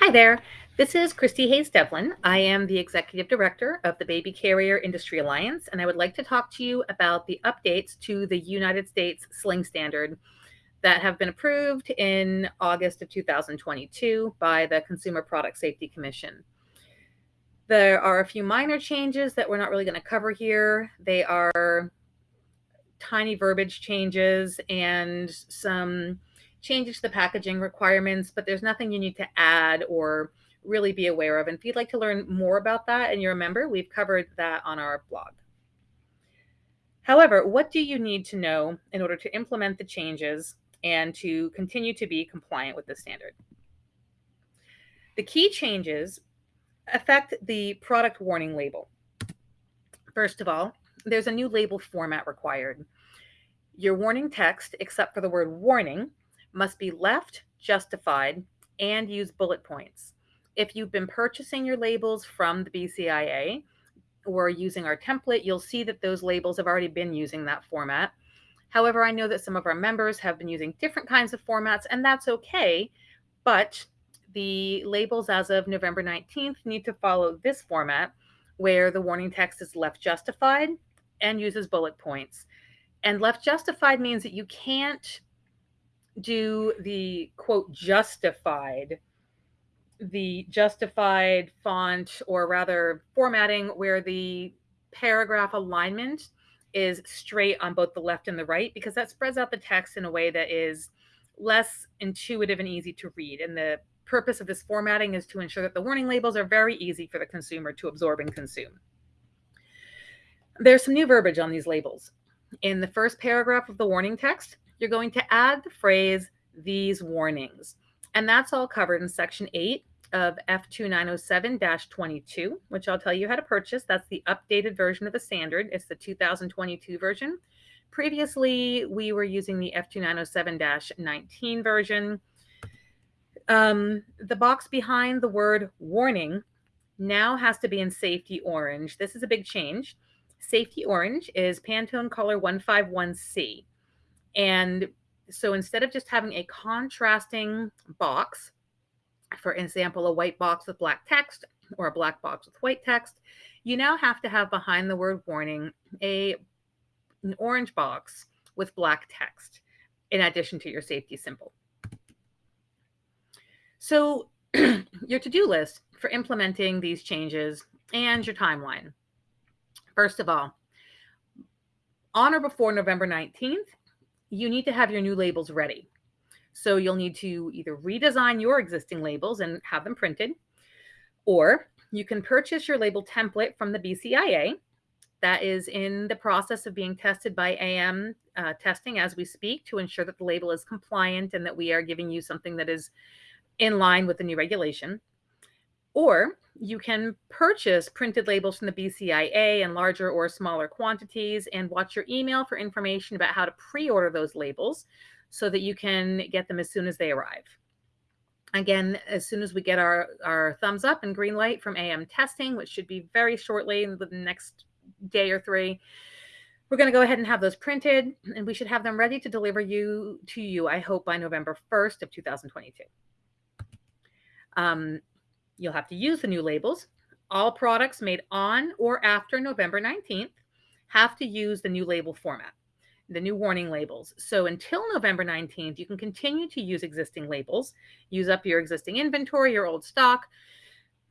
Hi there. This is Christy Hayes Devlin. I am the Executive Director of the Baby Carrier Industry Alliance, and I would like to talk to you about the updates to the United States Sling Standard that have been approved in August of 2022 by the Consumer Product Safety Commission. There are a few minor changes that we're not really going to cover here. They are tiny verbiage changes and some changes to the packaging requirements, but there's nothing you need to add or really be aware of. And if you'd like to learn more about that and you're a member, we've covered that on our blog. However, what do you need to know in order to implement the changes and to continue to be compliant with the standard? The key changes affect the product warning label. First of all, there's a new label format required. Your warning text, except for the word warning, must be left, justified, and use bullet points. If you've been purchasing your labels from the BCIA or using our template, you'll see that those labels have already been using that format. However, I know that some of our members have been using different kinds of formats, and that's okay. But the labels as of November 19th need to follow this format where the warning text is left justified and uses bullet points. And left justified means that you can't do the quote justified the justified font or rather formatting where the paragraph alignment is straight on both the left and the right because that spreads out the text in a way that is less intuitive and easy to read. And the purpose of this formatting is to ensure that the warning labels are very easy for the consumer to absorb and consume. There's some new verbiage on these labels. In the first paragraph of the warning text you're going to add the phrase these warnings. And that's all covered in section 8 of F2907-22, which I'll tell you how to purchase. That's the updated version of the standard. It's the 2022 version. Previously, we were using the F2907-19 version. Um, the box behind the word warning now has to be in safety orange. This is a big change. Safety orange is Pantone color 151C. And so instead of just having a contrasting box, for example, a white box with black text or a black box with white text, you now have to have behind the word warning a an orange box with black text in addition to your safety symbol. So your to-do list for implementing these changes and your timeline. First of all, on or before November 19th, you need to have your new labels ready. So you'll need to either redesign your existing labels and have them printed, or you can purchase your label template from the BCIA. That is in the process of being tested by AM uh, testing as we speak to ensure that the label is compliant and that we are giving you something that is in line with the new regulation. Or you can purchase printed labels from the BCIA in larger or smaller quantities and watch your email for information about how to pre-order those labels so that you can get them as soon as they arrive. Again, as soon as we get our, our thumbs up and green light from AM testing, which should be very shortly within the next day or three, we're going to go ahead and have those printed and we should have them ready to deliver you to you, I hope by November 1st of 2022. Um, You'll have to use the new labels. All products made on or after November 19th have to use the new label format, the new warning labels. So until November 19th, you can continue to use existing labels, use up your existing inventory, your old stock.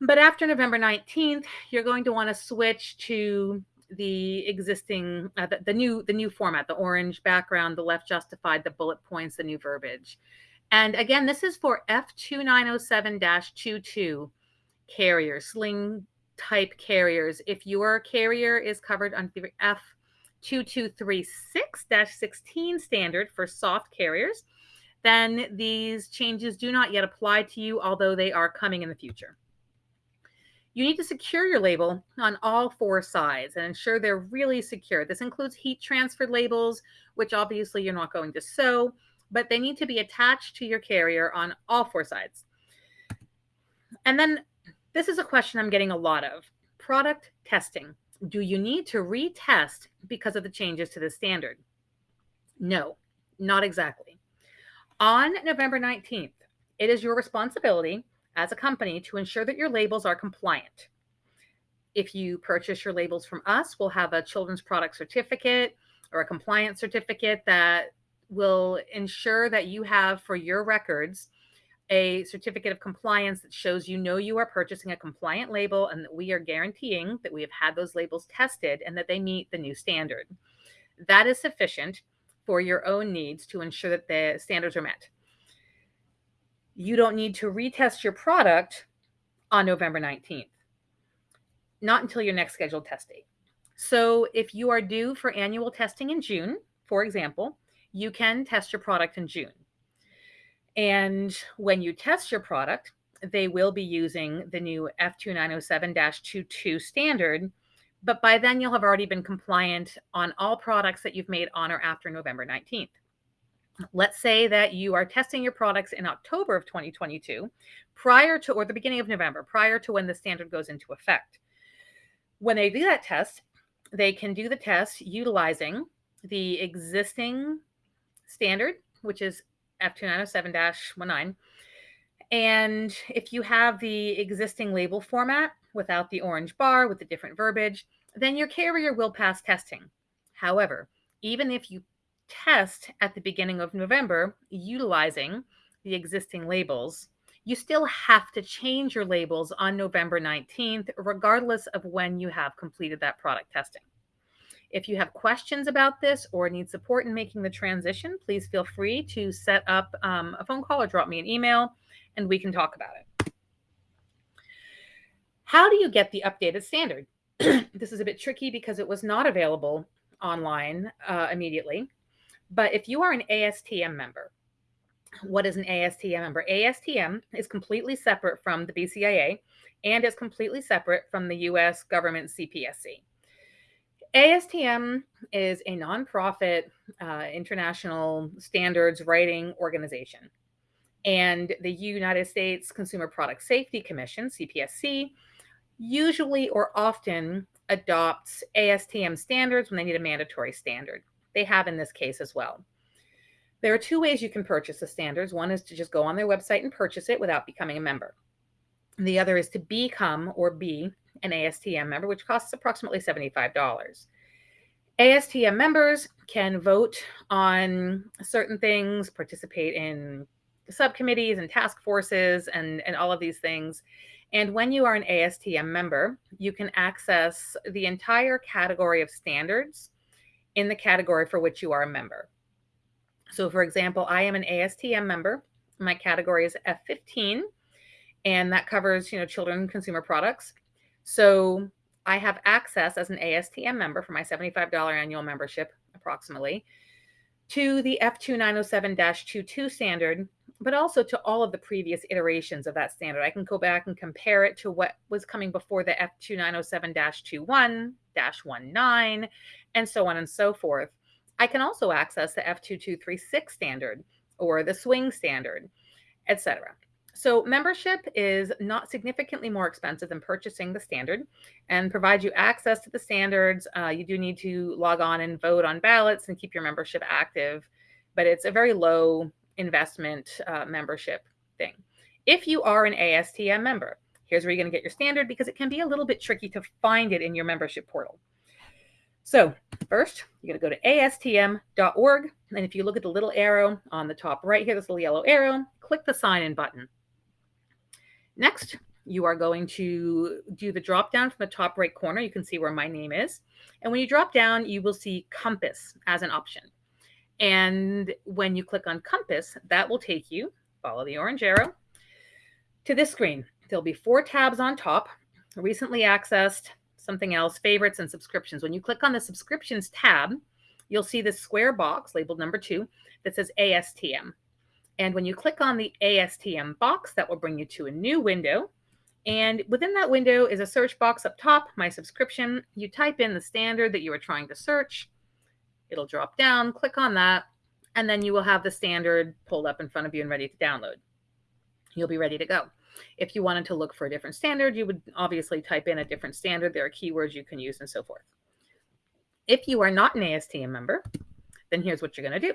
But after November 19th, you're going to want to switch to the existing uh, the, the, new the new format the orange background the left justified the bullet points the new verbiage and again this is for f2907-22 carrier, sling type carriers. If your carrier is covered under the F2236-16 standard for soft carriers, then these changes do not yet apply to you, although they are coming in the future. You need to secure your label on all four sides and ensure they're really secure. This includes heat transfer labels, which obviously you're not going to sew, but they need to be attached to your carrier on all four sides. And then this is a question I'm getting a lot of. Product testing. Do you need to retest because of the changes to the standard? No, not exactly. On November 19th, it is your responsibility as a company to ensure that your labels are compliant. If you purchase your labels from us, we'll have a children's product certificate or a compliance certificate that will ensure that you have for your records a certificate of compliance that shows you know you are purchasing a compliant label and that we are guaranteeing that we have had those labels tested and that they meet the new standard. That is sufficient for your own needs to ensure that the standards are met. You don't need to retest your product on November 19th, not until your next scheduled test date. So if you are due for annual testing in June, for example, you can test your product in June. And when you test your product, they will be using the new F2907-22 standard, but by then you'll have already been compliant on all products that you've made on or after November 19th. Let's say that you are testing your products in October of 2022, prior to, or the beginning of November, prior to when the standard goes into effect. When they do that test, they can do the test utilizing the existing standard, which is F2907-19. And if you have the existing label format without the orange bar with the different verbiage, then your carrier will pass testing. However, even if you test at the beginning of November utilizing the existing labels, you still have to change your labels on November 19th, regardless of when you have completed that product testing. If you have questions about this or need support in making the transition, please feel free to set up um, a phone call or drop me an email and we can talk about it. How do you get the updated standard? this is a bit tricky because it was not available online uh, immediately. But if you are an ASTM member, what is an ASTM member? ASTM is completely separate from the BCIA and is completely separate from the US government CPSC. ASTM is a nonprofit uh, international standards writing organization. And the United States Consumer Product Safety Commission, CPSC, usually or often adopts ASTM standards when they need a mandatory standard. They have in this case as well. There are two ways you can purchase the standards. One is to just go on their website and purchase it without becoming a member. The other is to become or be an ASTM member, which costs approximately $75. ASTM members can vote on certain things, participate in subcommittees and task forces and, and all of these things. And when you are an ASTM member, you can access the entire category of standards in the category for which you are a member. So, for example, I am an ASTM member. My category is F15, and that covers, you know, children consumer products. So I have access as an ASTM member for my $75 annual membership, approximately, to the F2907-22 standard, but also to all of the previous iterations of that standard. I can go back and compare it to what was coming before the F2907-21, 19, and so on and so forth. I can also access the F2236 standard or the swing standard, etc. So membership is not significantly more expensive than purchasing the standard and provides you access to the standards. Uh, you do need to log on and vote on ballots and keep your membership active, but it's a very low investment uh, membership thing. If you are an ASTM member, here's where you're going to get your standard because it can be a little bit tricky to find it in your membership portal. So first, you're going to go to astm.org. And if you look at the little arrow on the top right here, this little yellow arrow, click the sign in button. Next, you are going to do the drop down from the top right corner. You can see where my name is. And when you drop down, you will see Compass as an option. And when you click on Compass, that will take you, follow the orange arrow, to this screen. There'll be four tabs on top, recently accessed, something else, favorites and subscriptions. When you click on the subscriptions tab, you'll see this square box labeled number two that says ASTM. And when you click on the ASTM box, that will bring you to a new window. And within that window is a search box up top, my subscription. You type in the standard that you are trying to search. It'll drop down, click on that, and then you will have the standard pulled up in front of you and ready to download. You'll be ready to go. If you wanted to look for a different standard, you would obviously type in a different standard. There are keywords you can use and so forth. If you are not an ASTM member, then here's what you're going to do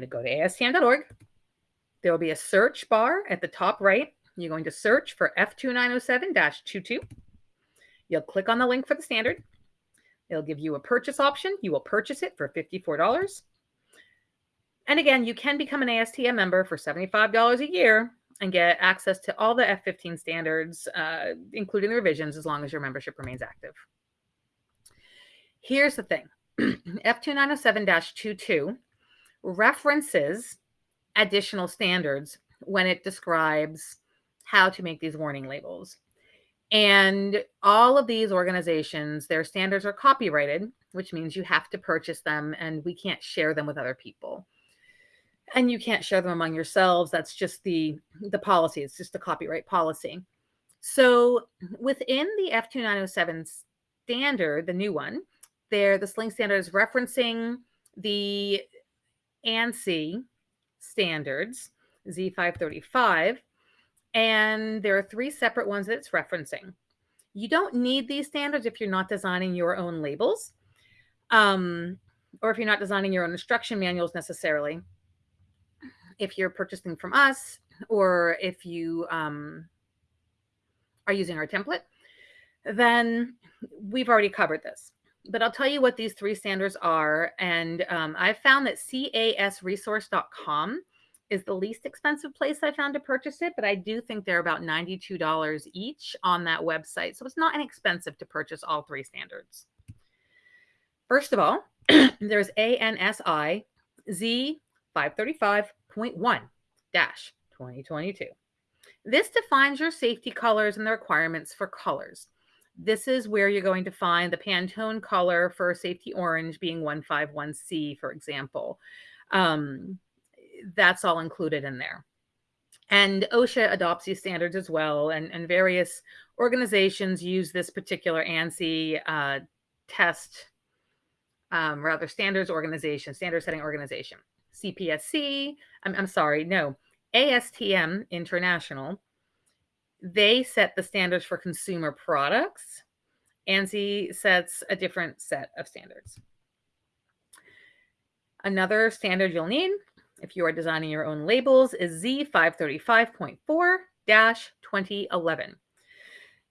going to go to astm.org. There will be a search bar at the top right. you're going to search for F2907-22. You'll click on the link for the standard. It'll give you a purchase option. You will purchase it for $54. And again, you can become an ASTM member for $75 a year and get access to all the F15 standards, uh, including the revisions, as long as your membership remains active. Here's the thing F2907-22 references additional standards when it describes how to make these warning labels. And all of these organizations, their standards are copyrighted, which means you have to purchase them and we can't share them with other people. And you can't share them among yourselves. That's just the the policy. It's just the copyright policy. So within the F2907 standard, the new one, there the sling standard is referencing the ANSI standards, Z535, and there are three separate ones that it's referencing. You don't need these standards if you're not designing your own labels, um, or if you're not designing your own instruction manuals necessarily. If you're purchasing from us, or if you um, are using our template, then we've already covered this. But I'll tell you what these three standards are. And um, I've found that casresource.com is the least expensive place I found to purchase it, but I do think they're about $92 each on that website. So it's not inexpensive to purchase all three standards. First of all, there's ANSI Z535.1 2022. This defines your safety colors and the requirements for colors. This is where you're going to find the Pantone color for safety orange being 151C, for example. Um, that's all included in there. And OSHA adopts these standards as well, and, and various organizations use this particular ANSI uh, test, um, rather standards organization, standard setting organization. CPSC, I'm, I'm sorry, no, ASTM International, they set the standards for consumer products. ANSI sets a different set of standards. Another standard you'll need if you are designing your own labels, is Z535.4-2011.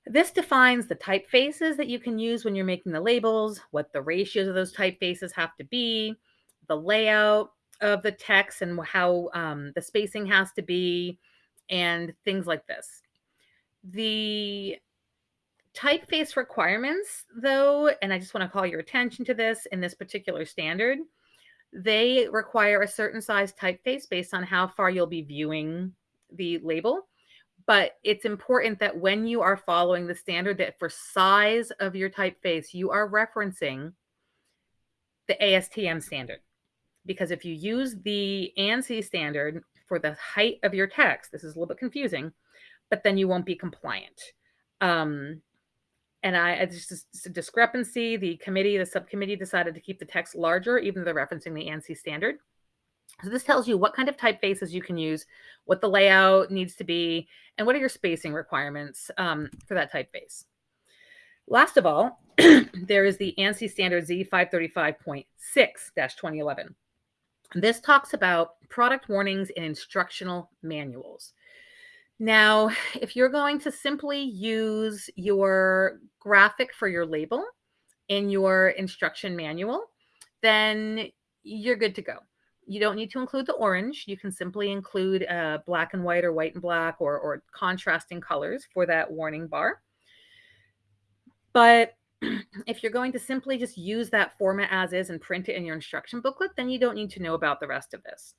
This defines the typefaces that you can use when you're making the labels, what the ratios of those typefaces have to be, the layout of the text and how um, the spacing has to be, and things like this. The typeface requirements, though, and I just want to call your attention to this in this particular standard, they require a certain size typeface based on how far you'll be viewing the label. But it's important that when you are following the standard that for size of your typeface, you are referencing the ASTM standard. Because if you use the ANSI standard for the height of your text, this is a little bit confusing, but then you won't be compliant. Um, and I it's just a discrepancy. The committee, the subcommittee decided to keep the text larger, even though they're referencing the ANSI standard. So this tells you what kind of typefaces you can use, what the layout needs to be, and what are your spacing requirements um, for that typeface. Last of all, there is the ANSI standard Z535.6-2011. This talks about product warnings in instructional manuals. Now, if you're going to simply use your graphic for your label in your instruction manual, then you're good to go. You don't need to include the orange. You can simply include uh, black and white or white and black or, or contrasting colors for that warning bar. But if you're going to simply just use that format as is and print it in your instruction booklet, then you don't need to know about the rest of this.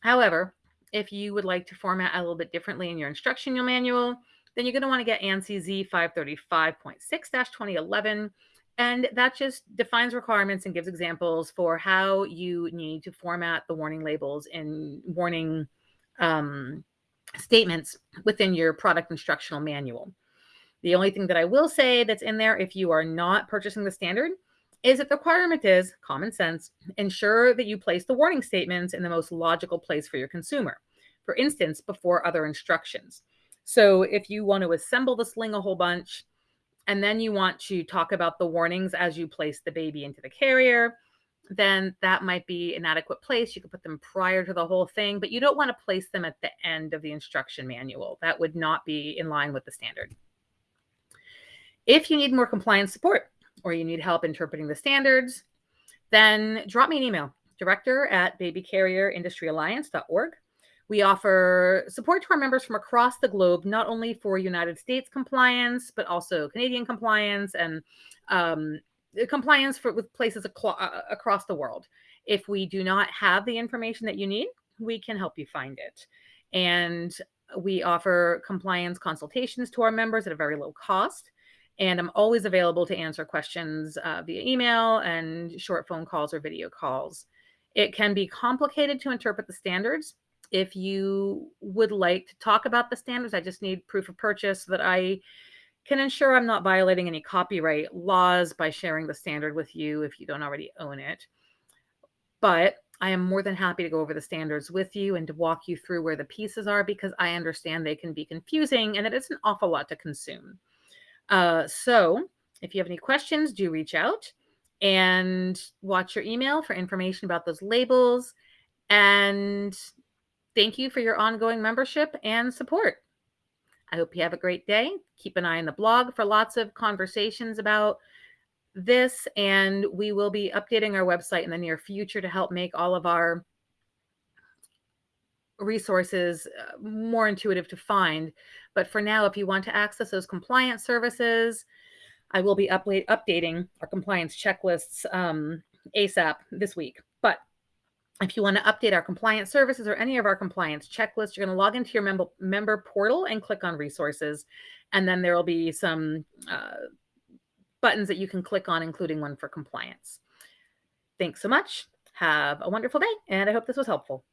However, if you would like to format a little bit differently in your instructional manual, then you're going to want to get ANSI Z535.6-2011. And that just defines requirements and gives examples for how you need to format the warning labels and warning um, statements within your product instructional manual. The only thing that I will say that's in there, if you are not purchasing the standard, is that the requirement is common sense. Ensure that you place the warning statements in the most logical place for your consumer. For instance, before other instructions. So if you want to assemble the sling a whole bunch, and then you want to talk about the warnings as you place the baby into the carrier, then that might be an adequate place. You could put them prior to the whole thing, but you don't want to place them at the end of the instruction manual. That would not be in line with the standard. If you need more compliance support or you need help interpreting the standards, then drop me an email, director at babycarrierindustryalliance.org. We offer support to our members from across the globe, not only for United States compliance, but also Canadian compliance and um, compliance for, with places uh, across the world. If we do not have the information that you need, we can help you find it. And we offer compliance consultations to our members at a very low cost. And I'm always available to answer questions uh, via email and short phone calls or video calls. It can be complicated to interpret the standards. If you would like to talk about the standards, I just need proof of purchase so that I can ensure I'm not violating any copyright laws by sharing the standard with you if you don't already own it. But I am more than happy to go over the standards with you and to walk you through where the pieces are because I understand they can be confusing and that it's an awful lot to consume. Uh, so if you have any questions, do reach out and watch your email for information about those labels. And thank you for your ongoing membership and support. I hope you have a great day. Keep an eye on the blog for lots of conversations about this. And we will be updating our website in the near future to help make all of our resources uh, more intuitive to find. But for now, if you want to access those compliance services, I will be updating our compliance checklists um, ASAP this week. But if you want to update our compliance services or any of our compliance checklists, you're going to log into your member, member portal and click on resources. And then there will be some uh, buttons that you can click on, including one for compliance. Thanks so much. Have a wonderful day, and I hope this was helpful.